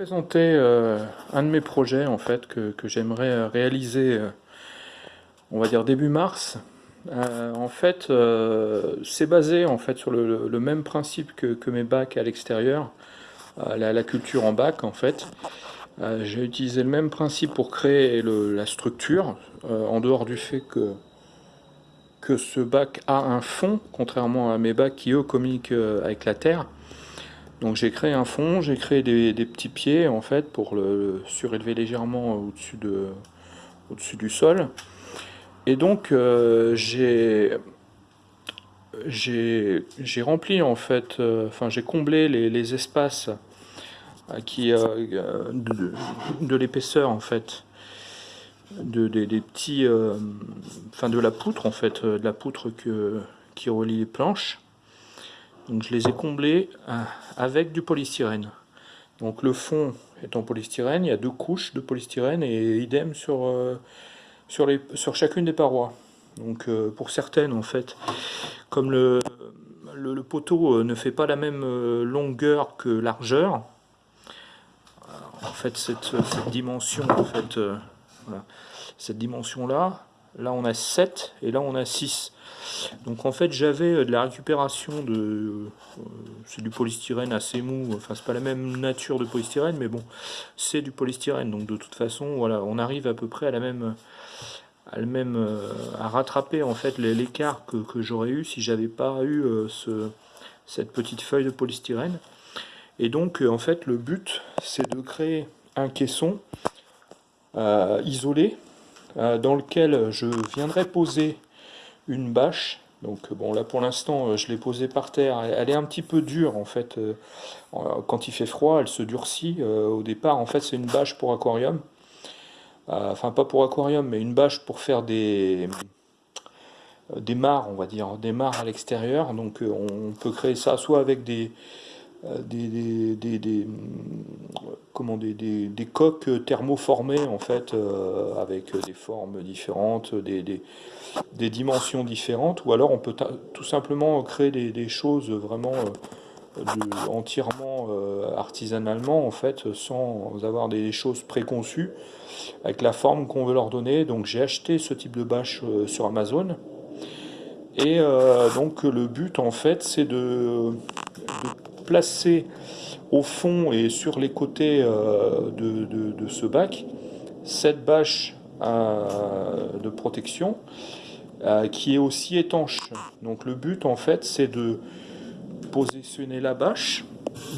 présenter euh, un de mes projets en fait que, j'aimerais réaliser euh, on va dire début mars. Euh, en fait c'est basé en fait sur le, même principe que, mes bacs à l'extérieur la, culture en bac en fait. J'ai utilisé le même principe pour créer la structure en dehors du fait que que ce bac a un fond contrairement à mes bacs qui eux communiquent avec la terre donc j'ai créé un fond, j'ai créé des, petits pieds en fait pour le, surélever légèrement au-dessus de, au du sol. Et donc euh, j'ai rempli en fait, euh, enfin j'ai comblé les, espaces euh, qui de, l'épaisseur en fait de des, petits enfin de la poutre en fait de la poutre que, qui relie les planches je les ai comblés euh, avec du polystyrène. Donc le fond est en polystyrène, il y a deux couches de polystyrène et idem sur, euh, sur, chacune des parois. Donc euh, pour certaines en fait, comme le, le, poteau ne fait pas la même longueur que largeur, en fait cette, dimension en fait, cette dimension là, là on a 7 et là on a 6. Donc en fait j'avais euh, de la récupération de... Euh, c'est du polystyrène assez mou, enfin c'est pas la même nature de polystyrène, mais bon, c'est du polystyrène, donc de toute façon, voilà, on arrive à peu près à la même... à, euh, rattraper en fait l'écart que, j'aurais eu si j'avais pas eu ce, cette petite feuille de polystyrène. Et donc en fait le but c'est de créer un caisson isolé dans lequel je viendrai poser une bâche. Donc bon là pour l'instant euh, je l'ai posée par terre, elle est un petit peu dure en fait, euh, quand il fait froid elle se durcit, euh, au départ en fait c'est une bâche pour aquarium, enfin pas pour aquarium mais une bâche pour faire des, des mares on va dire, des mares à l'extérieur, donc on peut créer ça soit avec des, des, des, des, des, coques thermoformées en fait avec des formes différentes, des, dimensions différentes, ou alors on peut tout simplement créer des, choses vraiment euh, entièrement euh, artisanalement, en fait, sans avoir des choses préconçues, avec la forme qu'on veut leur donner. Donc j'ai acheté ce type de bâche euh, sur Amazon. Et donc le but, en fait, c'est de, placer au fond et sur les côtés de, de, ce bac cette bâche de protection euh, qui est aussi étanche. Donc le but en fait c'est de positionner la bâche.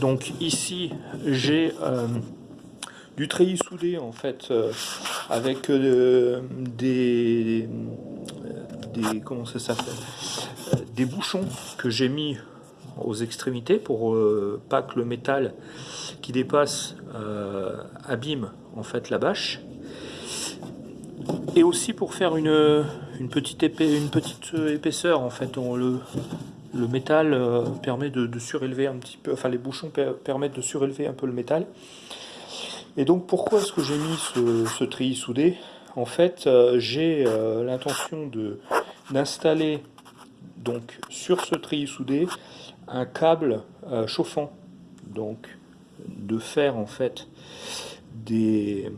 Donc ici j'ai euh, du treillis soudé en fait euh, avec des, des comment ça s'appelle? Des bouchons que j'ai mis aux extrémités pour pas que le métal qui dépasse abîme en fait la bâche et aussi pour faire une, une petite, une petite euh, épaisseur en fait. le, le métal euh, permet de, surélever un petit peu, enfin les bouchons permettent de surélever un peu le métal. Et donc pourquoi est-ce que j'ai mis ce, ce treillis soudé? En fait, euh, j'ai l'intention de d'installer donc sur ce treillis soudé un câble chauffant, donc de faire en fait des,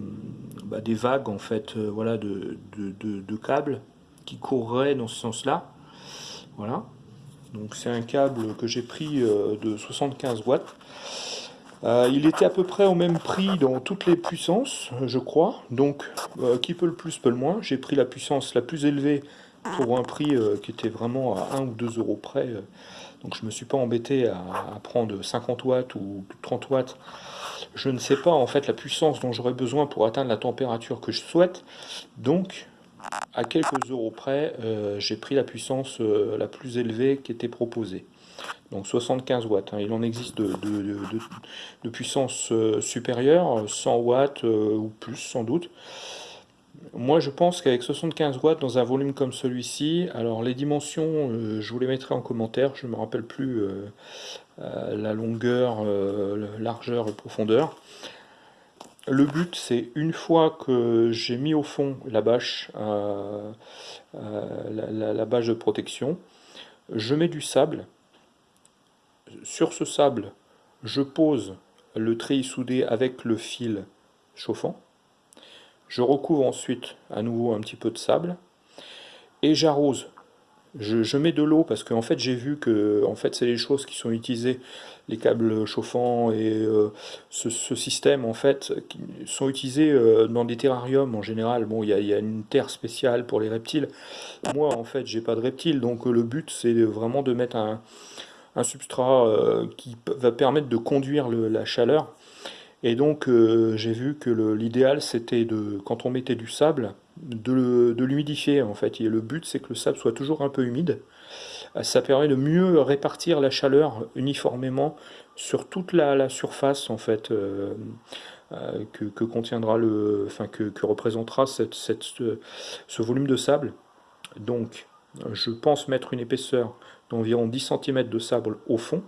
bah, vagues en fait, voilà, de, câbles qui courrait dans ce sens-là. Voilà. Donc c'est un câble que j'ai pris euh, de 75 watts. Euh, il était à peu près au même prix dans toutes les puissances, je crois. Donc, euh, qui peut le plus, peut le moins. J'ai pris la puissance la plus élevée pour un prix qui était vraiment à 1 ou 2 euros près. Donc, je ne me suis pas embêté à, prendre 50 watts ou 30 watts. Je ne sais pas, en fait, la puissance dont j'aurais besoin pour atteindre la température que je souhaite. Donc, à quelques euros près, euh, j'ai pris la puissance euh, la plus élevée qui était proposée. Donc 75 watts. Hein. Il en existe de, de, puissance euh, supérieure, 100 watts ou plus sans doute. Moi je pense qu'avec 75 watts dans un volume comme celui-ci, alors les dimensions, je vous les mettrai en commentaire, je ne me rappelle plus la longueur, largeur et profondeur. Le but, c'est une fois que j'ai mis au fond la bâche, euh, euh, la, bâche de protection, je mets du sable. Sur ce sable, je pose le treillis soudé avec le fil chauffant. Je recouvre ensuite à nouveau un petit peu de sable et j'arrose. Je, mets de l'eau parce qu'en fait j'ai vu que en fait c'est les choses qui sont utilisées, les câbles chauffants et euh, ce, système en fait qui sont utilisés euh, dans des terrariums en général. Bon il y, a, une terre spéciale pour les reptiles. Moi en fait j'ai pas de reptiles donc le but c'est vraiment de mettre un, substrat euh, qui va permettre de conduire la chaleur et donc euh, j'ai vu que l'idéal c'était de, quand on mettait du sable, de, l'humidifier en fait. Et le but c'est que le sable soit toujours un peu humide. Euh, ça permet de mieux répartir la chaleur uniformément sur toute la, surface en fait euh, que, contiendra le, enfin que, représentera cette, ce volume de sable. Donc je pense mettre une épaisseur d'environ 10 cm de sable au fond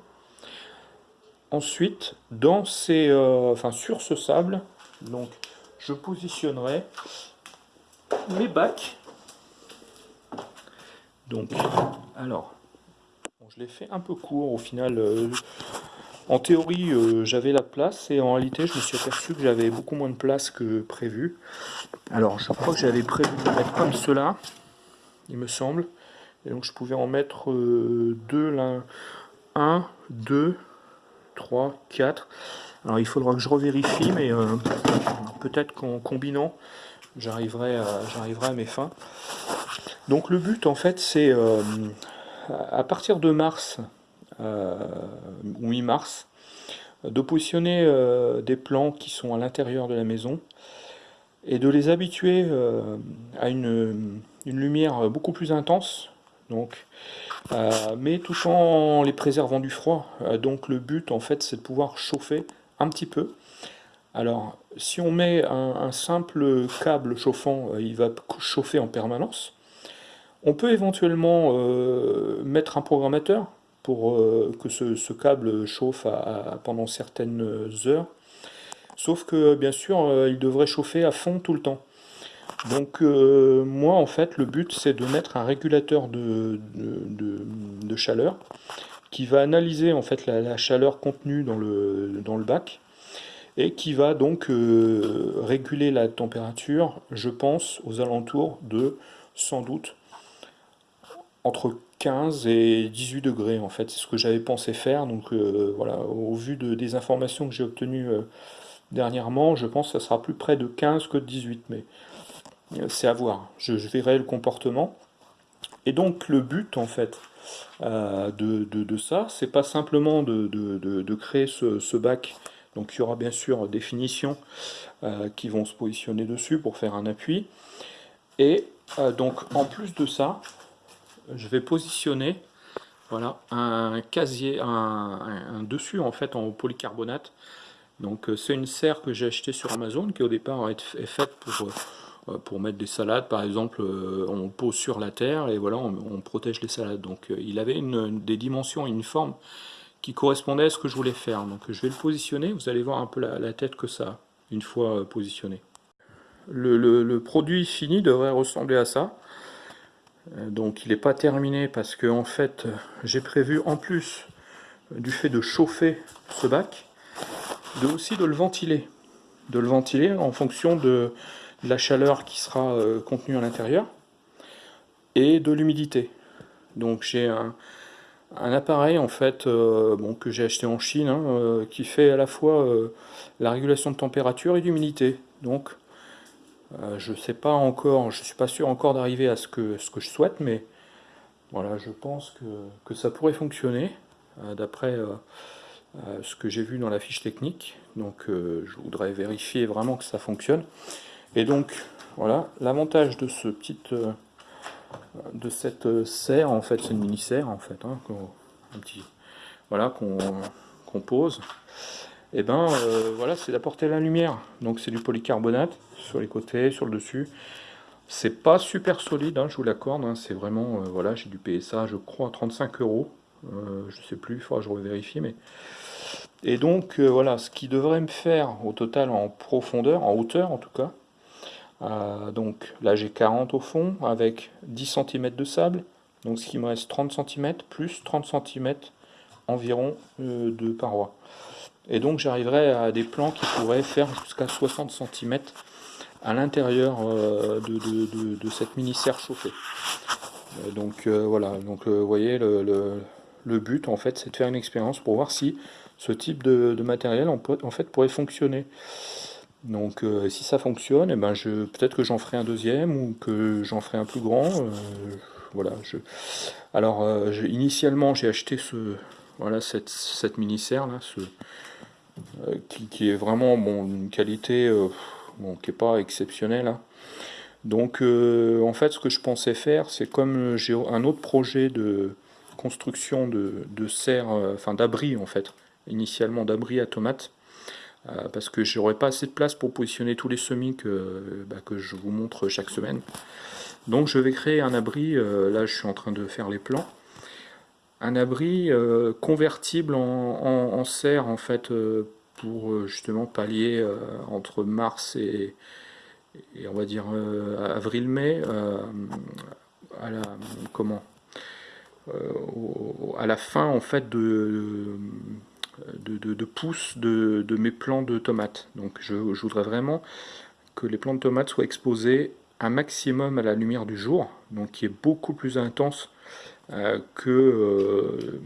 Ensuite, dans ces, euh, enfin, sur ce sable, donc, je positionnerai mes bacs. Donc, alors, je l'ai fait un peu court au final. Euh, en théorie, euh, j'avais la place et en réalité, je me suis aperçu que j'avais beaucoup moins de place que prévu. Alors, je crois que j'avais prévu de mettre comme cela, il me semble. Et donc, je pouvais en mettre deux, là, un, deux, 3, 4. Alors il faudra que je revérifie, mais euh, peut-être qu'en combinant, j'arriverai à, mes fins. Donc le but en fait c'est euh, à partir de mars euh, ou mi-mars de positionner des plans qui sont à l'intérieur de la maison et de les habituer à une, lumière beaucoup plus intense. Donc euh, mais tout en les préservant du froid. Euh, donc le but en fait c'est de pouvoir chauffer un petit peu. Alors si on met un, simple câble chauffant, euh, il va chauffer en permanence. On peut éventuellement mettre un programmateur pour que ce, câble chauffe pendant certaines heures. Sauf que bien sûr il devrait chauffer à fond tout le temps. Donc euh, moi en fait le but c'est de mettre un régulateur de, chaleur qui va analyser en fait la, chaleur contenue dans le, dans le bac et qui va donc euh, réguler la température je pense aux alentours de sans doute entre 15 et 18 degrés en fait. C'est ce que j'avais pensé faire. Donc euh, voilà au vu de, des informations que j'ai obtenues dernièrement je pense que ça sera plus près de 15 que de 18 mais c'est à voir. Je, verrai le comportement. Et donc le but en fait euh, de, de, ça, c'est pas simplement de, créer ce, bac. Donc il y aura bien sûr des finitions euh, qui vont se positionner dessus pour faire un appui. Et euh, donc en plus de ça, je vais positionner voilà, un casier, un, dessus en fait en polycarbonate. Donc c'est une serre que j'ai achetée sur Amazon qui au départ est faite pour euh, pour mettre des salades, par exemple, euh, on pose sur la terre et voilà, on, protège les salades. Donc euh, il avait des dimensions et une forme qui correspondait à ce que je voulais faire. Donc je vais le positionner, vous allez voir un peu la, tête que ça une fois positionné. Le, produit fini devrait ressembler à ça. Donc il n'est pas terminé parce que en fait j'ai prévu en plus du fait de chauffer ce bac, de aussi de le ventiler. De le ventiler en fonction de, la chaleur qui sera euh, contenue à l'intérieur et de l'humidité. Donc j'ai un, appareil en fait euh, bon, que j'ai acheté en Chine hein, euh, qui fait à la fois la régulation de température et d'humidité. Donc je sais pas encore, je suis pas sûr encore d'arriver à ce que, ce que je souhaite, mais voilà, je pense que, que ça pourrait fonctionner d'après ce que j'ai vu dans la fiche technique. Donc je voudrais vérifier vraiment que ça fonctionne. Et donc, voilà, l'avantage de ce petit, euh, de cette serre, en fait, c'est une mini serre, en fait, hein, un petit, voilà, qu'on pose. Et eh ben, euh, voilà, c'est d'apporter la lumière. Donc, c'est du polycarbonate sur les côtés, sur le dessus. C'est pas super solide, hein, je vous l'accorde. Hein, c'est vraiment, euh, voilà, j'ai payer ça, je crois, 35 euros. je sais plus, il faudra que je revérifie, mais et donc voilà, ce qui devrait me faire au total en profondeur, en hauteur en tout cas, euh, donc là j'ai 40 au fond avec 10 cm de sable, donc ce qui me reste 30 cm plus 30 cm environ euh, de parois. Et donc j'arriverai à des plans qui pourraient faire jusqu'à 60 cm à l'intérieur euh, de, cette mini-serre chauffée. Euh, donc voilà, donc vous voyez le, but en fait c'est de faire une expérience pour voir si ce type de, matériel en, fait pourrait fonctionner. Donc si ça fonctionne, eh ben je peut-être que j'en ferai un deuxième ou que j'en ferai un plus grand. voilà. Je, alors initialement j'ai acheté ce voilà cette, cette mini serre là, ce, qui, est vraiment bon une qualité qui n'est pas exceptionnel. Hein. Donc euh, en fait ce que je pensais faire c'est comme j'ai un autre projet de construction de, de serre, euh, enfin d'abri en fait, initialement d'abri à tomates, euh, parce que j'aurais pas assez de place pour positionner tous les semis que, bah, que je vous montre chaque semaine. Donc je vais créer un abri, là je suis en train de faire les plans, un abri convertible en, serre en fait pour euh, justement pallier euh, entre mars et, on va dire euh, avril-mai à la comment à la fin en fait de, de, de de, mes plants de tomates. Donc je, voudrais vraiment que les plants de tomates soient exposés un maximum à la lumière du jour, donc qui est beaucoup plus intense euh, que, euh,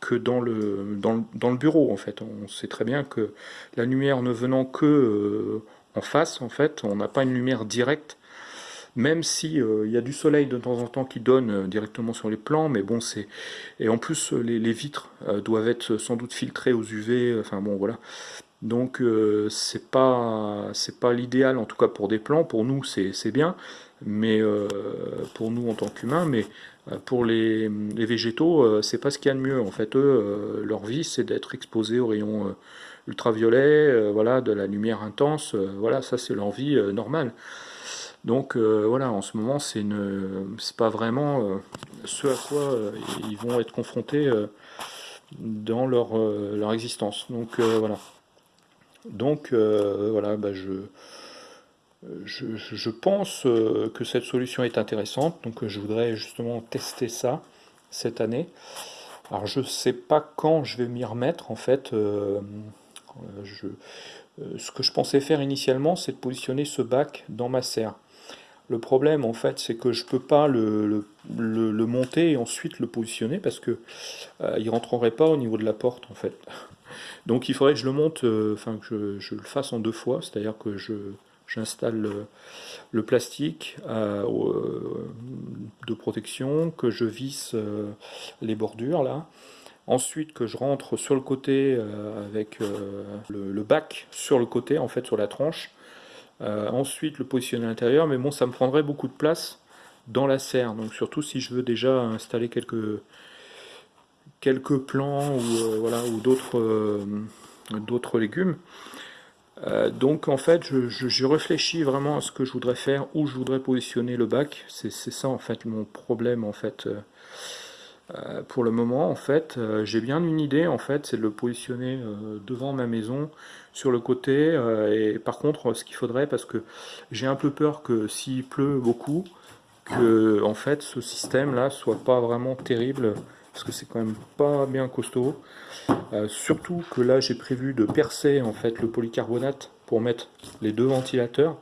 que dans, le, dans, dans, le bureau en fait. On sait très bien que la lumière ne venant que euh, en face, en fait, on n'a pas une lumière directe, même si il y a du soleil de temps en temps qui donne directement sur les plans, mais bon c'est et en plus les, les vitres doivent être sans doute filtrées aux UV, enfin bon voilà. Donc c'est pas c'est pas l'idéal en tout cas pour des plans. Pour nous c'est bien, mais pour nous en tant qu'humains, mais euh, pour les, végétaux, euh, c'est pas ce qu'il y a de mieux. En fait, eux, euh, leur vie, c'est d'être exposés aux rayons ultraviolets, voilà, de la lumière intense. voilà, ça, c'est leur vie normale. Donc voilà, en ce moment, c'est pas vraiment ce à quoi ils vont être confrontés dans leur, existence. Donc voilà. Donc voilà, bah, je pense euh, que cette solution est intéressante, donc euh, je voudrais justement tester ça cette année. Alors je ne sais pas quand je vais m'y remettre en fait. Euh, ce que je pensais faire initialement, c'est de positionner ce bac dans ma serre. Le problème en fait, c'est que je peux pas le, monter et ensuite le positionner parce que il rentrerait pas au niveau de la porte en fait. Donc il faudrait que je le monte, enfin que je, le fasse en deux fois, c'est-à-dire que je J'installe le, plastique euh, euh, de protection, que je visse euh, les bordures là. Ensuite que je rentre sur le côté avec le, bac sur le côté, en fait sur la tranche. Ensuite le positionner à l'intérieur, mais bon ça me prendrait beaucoup de place dans la serre. Donc surtout si je veux déjà installer quelques quelques plants ou voilà ou d'autres d'autres légumes. Euh, donc en fait, je, réfléchis vraiment à ce que je voudrais faire, où je voudrais positionner le bac. C'est ça en fait mon problème en fait. Euh, euh, pour le moment, en fait, j'ai bien une idée en fait, c'est de le positionner devant ma maison, sur le côté. et par contre, ce qu'il faudrait, parce que j'ai un peu peur que s'il pleut beaucoup, que en fait ce système là soit pas vraiment terrible parce que c'est quand même pas bien costaud. Euh, surtout que là j'ai prévu de percer en fait le polycarbonate pour mettre les deux ventilateurs,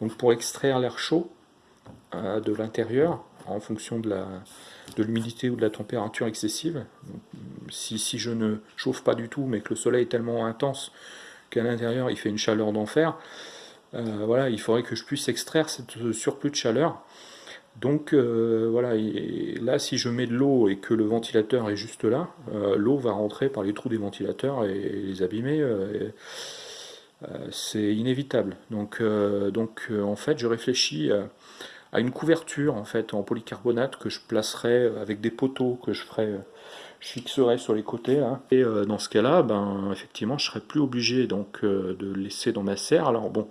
donc pour extraire l'air chaud euh, de l'intérieur en fonction de l'humidité ou de la température excessive. si, si, je ne chauffe pas du tout mais que le soleil est tellement intense qu'à l'intérieur il fait une chaleur d'enfer, euh, voilà, il faudrait que je puisse extraire ce surplus de chaleur donc euh, voilà, là si je mets de l'eau et que le ventilateur est juste là, euh, l'eau va rentrer par les trous des ventilateurs et, les abîmer. C'est inévitable. Donc, donc en fait je réfléchis une couverture en fait en polycarbonate que je placerai avec des poteaux que je ferai je fixerai sur les côtés et dans ce cas là ben effectivement je serai plus obligé donc de laisser dans ma serre alors bon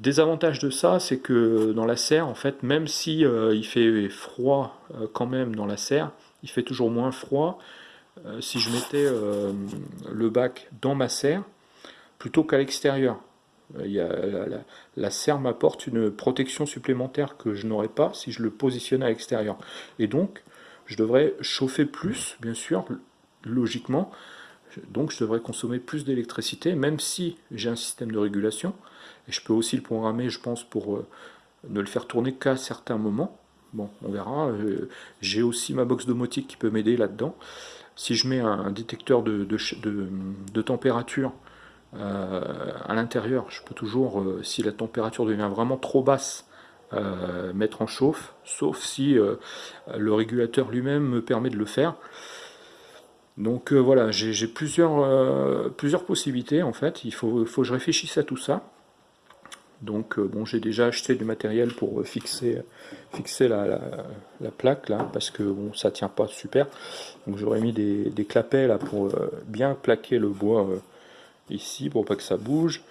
Désavantage de ça, c'est que dans la serre, en fait, même si euh, il fait froid euh, quand même dans la serre, il fait toujours moins froid euh, si je mettais le bac dans ma serre plutôt qu'à l'extérieur. La, la, serre m'apporte une protection supplémentaire que je n'aurais pas si je le positionnais à l'extérieur. Et donc, je devrais chauffer plus, bien sûr, logiquement, donc je devrais consommer plus d'électricité, même si j'ai un système de régulation, et je peux aussi le programmer, je pense, pour euh, ne le faire tourner qu'à certains moments. Bon, on verra. Euh, j'ai aussi ma box domotique qui peut m'aider là-dedans. Si je mets un, détecteur de, température euh, à l'intérieur, je peux toujours, si la température devient vraiment trop basse, mettre en chauffe, sauf si le régulateur lui-même me permet de le faire. Donc euh, voilà, j'ai plusieurs, euh, plusieurs possibilités en fait, il faut, faut, que je réfléchisse à tout ça. Donc euh, bon, j'ai déjà acheté du matériel pour fixer, fixer la, plaque là, parce que bon, ça tient pas super. Donc j'aurais mis des, des, clapets là pour bien plaquer le bois ici pour pas que ça bouge.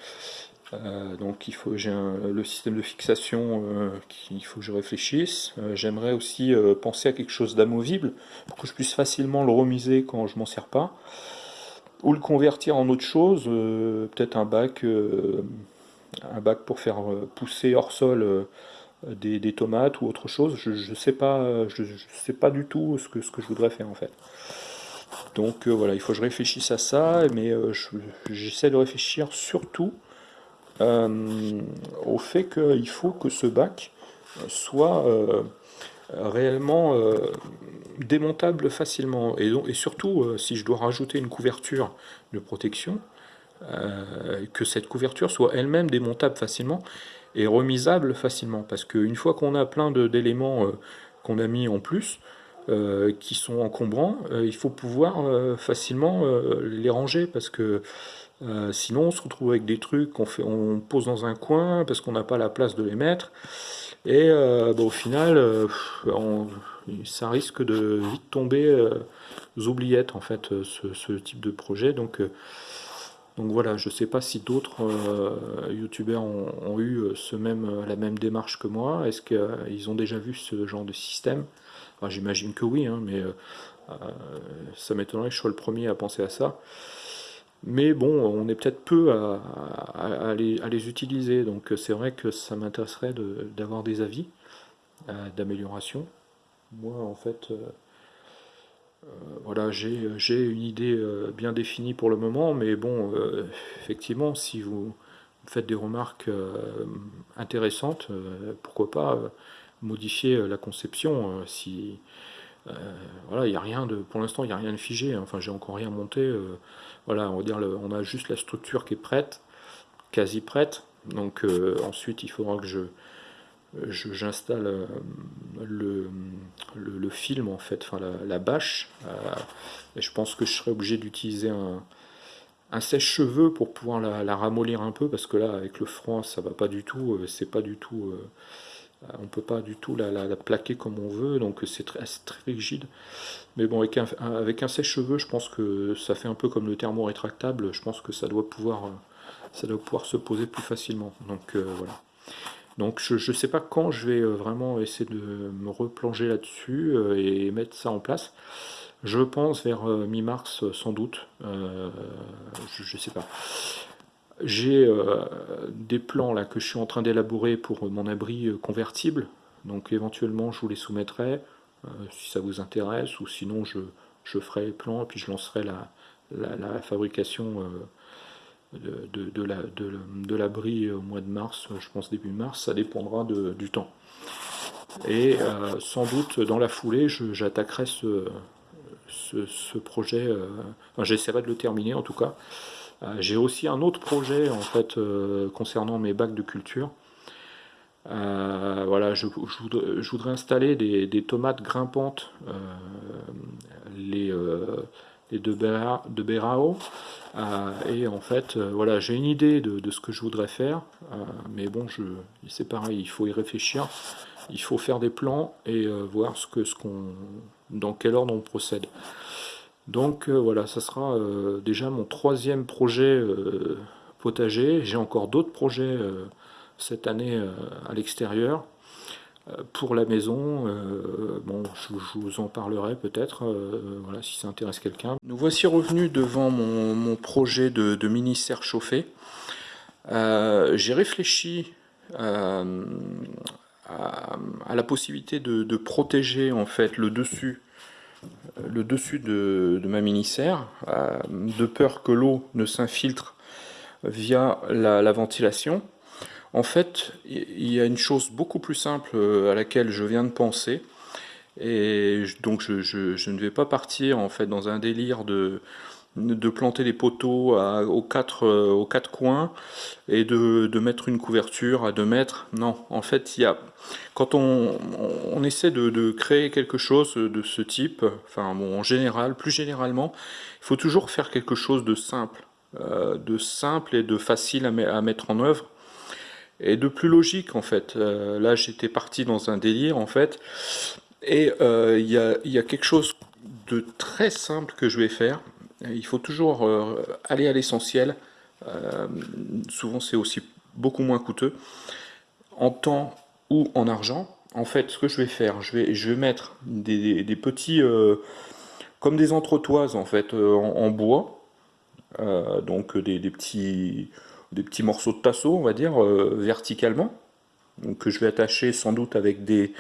Euh, donc il faut j'ai le système de fixation euh, qu'il faut que je réfléchisse. Euh, j'aimerais aussi penser à quelque chose d'amovible pour que je puisse facilement le remiser quand je m'en sers pas. Ou le convertir en autre chose, peut-être un bac, un bac pour faire pousser hors sol des, tomates ou autre chose. Je ne sais pas, je, sais pas du tout ce que, ce que je voudrais faire en fait. Donc voilà, il faut que je réfléchisse à ça, mais j'essaie de réfléchir surtout euh, au fait qu'il faut que ce bac soit euh, réellement euh, démontable facilement. Et surtout, si je dois rajouter une couverture de protection, que cette couverture soit elle-même démontable facilement et remisable facilement. Parce qu'une fois qu'on a plein d'éléments qu'on a mis en plus, qui sont encombrants, il faut pouvoir facilement les ranger parce que euh, sinon, on se retrouve avec des trucs qu'on fait, on pose dans un coin parce qu'on n'a pas la place de les mettre. Et euh, au final, euh, ça risque de vite tomber aux oubliettes, en fait, ce, type de projet. Donc, donc voilà, je ne sais pas si d'autres youtubeurs ont, eu ce même, la même démarche que moi. Est-ce qu'ils ont déjà vu ce genre de système? J'imagine que oui, hein, mais ça m'étonnerait que je sois le premier à penser à ça. Mais bon, on est peut-être peu à, les, utiliser, donc c'est vrai que ça m'intéresserait d'avoir des avis euh, d'amélioration. Moi, en fait, euh, euh, voilà, j'ai une idée bien définie pour le moment, mais bon, effectivement, si vous faites des remarques intéressantes, pourquoi pas modifier la conception si voilà, il a rien de, pour l'instant, il n'y a rien de figé. Hein. Enfin, j'ai encore rien monté. Voilà, on va dire, on a juste la structure qui est prête, quasi prête. Donc euh, ensuite, il faudra que je j'installe euh, le, le, film en fait, enfin la, bâche. Euh, et je pense que je serai obligé d'utiliser un, un sèche-cheveux pour pouvoir la, ramollir un peu parce que là avec le froid ça va pas du tout, c'est pas du tout on peut pas du tout la, plaquer comme on veut, donc c'est très, très, rigide. Mais bon, avec un, avec un sèche-cheveux, je pense que ça fait un peu comme le thermo rétractable, je pense que ça doit pouvoir, euh, ça doit pouvoir se poser plus facilement. Donc euh, voilà. Donc je ne sais pas quand je vais euh, vraiment essayer de me replonger là-dessus et mettre ça en place. Je pense vers mi-mars sans doute, je ne sais pas. J'ai euh, des plans là que je suis en train d'élaborer pour mon abri euh, convertible, donc éventuellement je vous les soumettrai euh, si ça vous intéresse, ou sinon je, je, ferai les plans et puis je lancerai la, la, fabrication de, de, l'abri au mois de mars, je pense début mars, ça dépendra du temps. Et sans doute dans la foulée, j'attaquerai ce, ce, projet, enfin, j'essaierai de le terminer en tout cas, euh, j'ai aussi un autre projet en fait euh, concernant mes bacs de culture. Euh, voilà, je, voudrais, installer des, tomates grimpantes, les, les de, de Berao. et en fait, voilà, j'ai une idée de, ce que je voudrais faire, mais bon, c'est pareil, il faut y réfléchir, il faut faire des plans et voir ce que, ce qu'on, dans quel ordre on procède. Donc euh, voilà, ça sera euh, déjà mon troisième projet euh, potager. J'ai encore d'autres projets cette année à l'extérieur pour la maison. bon, je, vous en parlerai peut-être, voilà, si ça intéresse quelqu'un. Nous voici revenus devant mon, projet de, mini serre chauffée. J'ai réfléchi à, la possibilité de, de, protéger en fait le dessus le dessus de, ma mini-serre, de peur que l'eau ne s'infiltre via la, ventilation. En fait, il y a une chose beaucoup plus simple à laquelle je viens de penser, et donc je, ne vais pas partir en fait dans un délire de, de planter les poteaux aux, quatre, euh, aux quatre coins et de, mettre une couverture à 2 mètres. Non, en fait, il y a, quand on, essaie de, créer quelque chose de ce type, enfin bon, en général, plus généralement, il faut toujours faire quelque chose de simple, euh, de simple et de facile à, mettre en œuvre et de plus logique en fait. Euh, là, j'étais parti dans un délire en fait, et il y, a, y a quelque chose de très simple que je vais faire il faut toujours euh, aller à l'essentiel. Euh, souvent, c'est aussi beaucoup moins coûteux. En temps ou en argent, en fait, ce que je vais faire, je vais, je vais mettre des, petits, euh, comme des entretoises en fait, en, bois, donc des, petits, des petits morceaux de tasseau, on va dire, verticalement, donc que je vais attacher sans doute avec des,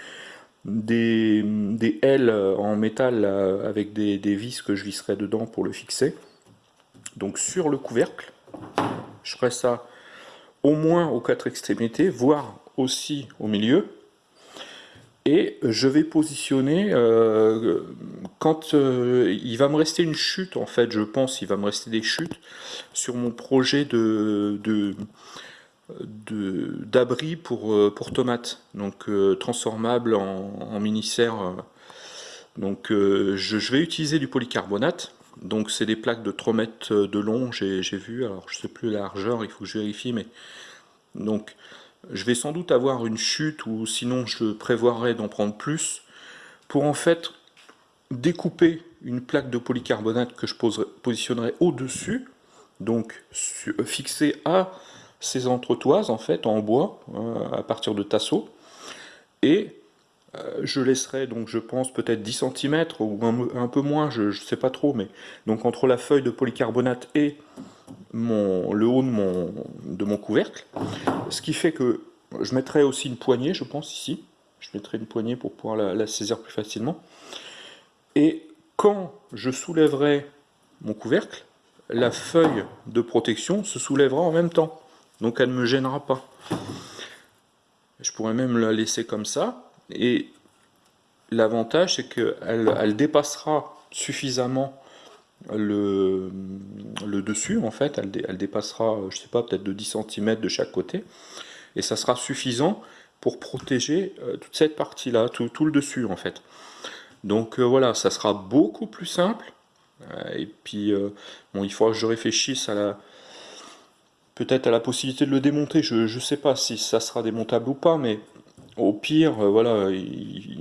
des, des ailes en métal avec des, vis que je visserai dedans pour le fixer. Donc sur le couvercle, je ferai ça au moins aux quatre extrémités, voire aussi au milieu. Et je vais positionner, euh, quand euh, il va me rester une chute, en fait, je pense, il va me rester des chutes sur mon projet de, de d'abri pour, euh, pour tomates, donc transformable en, mini-serre. Donc je, vais utiliser du polycarbonate, donc c'est des plaques de 3 mètres de long, j'ai vu, alors je sais plus la largeur, il faut que je vérifie, mais donc je vais sans doute avoir une chute ou sinon je prévoirais d'en prendre plus pour en fait découper une plaque de polycarbonate que je positionnerai au-dessus, donc fixée à ces entretoises en fait en bois euh, à partir de tasseaux. Et euh, je laisserai donc je pense peut-être 10 cm ou un, peu moins, je ne sais pas trop, mais donc entre la feuille de polycarbonate et le haut de mon couvercle, ce qui fait que je mettrai aussi une poignée, je pense ici, je mettrai une poignée pour pouvoir la, saisir plus facilement, et quand je soulèverai mon couvercle, la feuille de protection se soulèvera en même temps. Donc elle ne me gênera pas. Je pourrais même la laisser comme ça, et l'avantage c'est qu'elle elle dépassera suffisamment le, dessus, en fait, elle, dépassera, je sais pas, peut-être de 10 cm de chaque côté, et ça sera suffisant pour protéger euh, toute cette partie-là, tout, le dessus, en fait. Donc euh, voilà, ça sera beaucoup plus simple, euh, et puis, bon, il faudra que je réfléchisse à la, peut-être à la possibilité de le démonter. Je ne sais pas si ça sera démontable ou pas, mais au pire, voilà,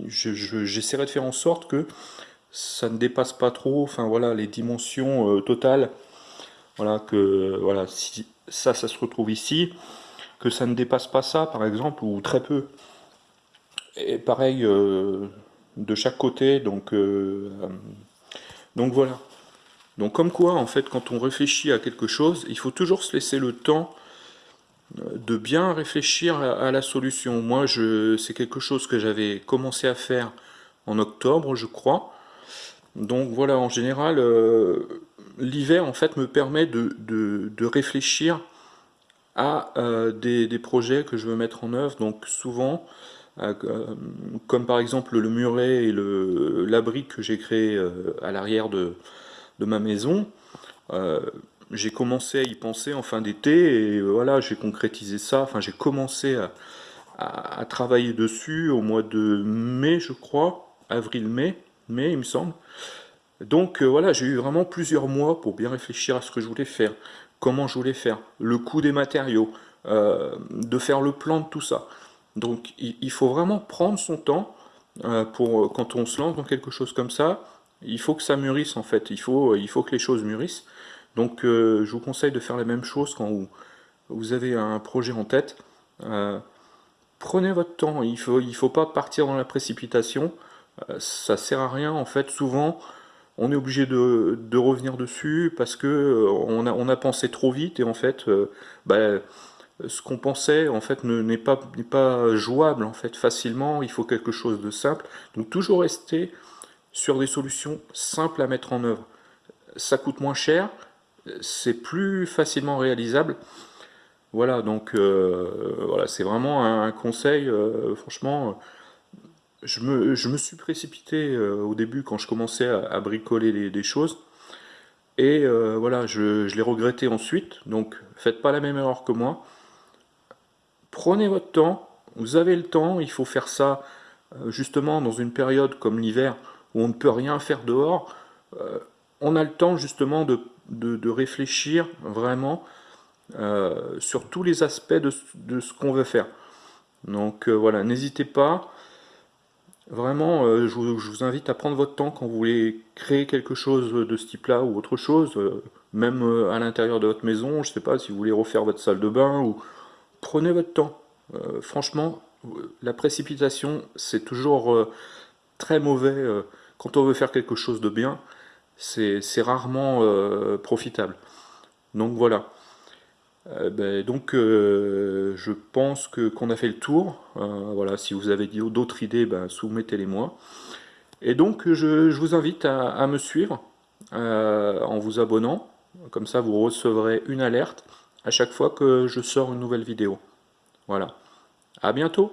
j'essaierai de faire en sorte que ça ne dépasse pas trop, enfin voilà, les dimensions euh, totales. Voilà, que voilà, si ça, ça se retrouve ici, que ça ne dépasse pas ça, par exemple, ou très peu. Et pareil euh, de chaque côté, donc, donc voilà. Donc comme quoi, en fait, quand on réfléchit à quelque chose, il faut toujours se laisser le temps euh, de bien réfléchir à, la solution. Moi, c'est quelque chose que j'avais commencé à faire en octobre, je crois. Donc voilà, en général, euh, l'hiver, en fait, me permet de, réfléchir à euh, des, projets que je veux mettre en œuvre. Donc souvent, comme par exemple le muret et l'abri que j'ai créé à l'arrière de, ma maison. Euh, j'ai commencé à y penser en fin d'été et voilà, j'ai concrétisé ça. Enfin, j'ai commencé à, travailler dessus au mois de mai, je crois, avril-mai, mai, il me semble. Donc euh, voilà, j'ai eu vraiment plusieurs mois pour bien réfléchir à ce que je voulais faire, comment je voulais faire, le coût des matériaux, euh, de faire le plan de tout ça. Donc il, faut vraiment prendre son temps pour quand on se lance dans quelque chose comme ça, il faut que ça mûrisse en fait, il faut, il faut que les choses mûrissent. Donc euh, je vous conseille de faire la même chose quand vous, avez un projet en tête. Euh, prenez votre temps, il ne faut, il faut pas partir dans la précipitation, euh, ça sert à rien en fait, souvent on est obligé de, revenir dessus parce que on, a, on, a, pensé trop vite et en fait bah, ce qu'on pensait en fait n'est pas, jouable en fait facilement, il faut quelque chose de simple, donc toujours rester sur des solutions simples à mettre en œuvre. Ça coûte moins cher, c'est plus facilement réalisable. Voilà, donc euh, voilà, c'est vraiment un, conseil, euh, franchement, je me, suis précipité euh, au début quand je commençais à, bricoler des choses, et voilà, je, je l'ai regretté ensuite, donc faites pas la même erreur que moi. Prenez votre temps, vous avez le temps, il faut faire ça justement dans une période comme l'hiver, où on ne peut rien faire dehors, on a le temps justement de, réfléchir vraiment euh, sur tous les aspects de, ce qu'on veut faire. Donc euh, voilà, n'hésitez pas. Vraiment, euh, je, vous, invite à prendre votre temps quand vous voulez créer quelque chose de ce type-là ou autre chose, même à l'intérieur de votre maison, je ne sais pas, si vous voulez refaire votre salle de bain, ou prenez votre temps. franchement, la précipitation, c'est toujours très mauvais quand on veut faire quelque chose de bien, c'est rarement profitable. Donc voilà. Euh, ben, donc euh, je pense que qu'on a fait le tour. Euh, voilà, si vous avez d'autres idées, ben, soumettez-les moi. Et donc je, vous invite à, me suivre en vous abonnant. Comme ça vous recevrez une alerte à chaque fois que je sors une nouvelle vidéo. Voilà. À bientôt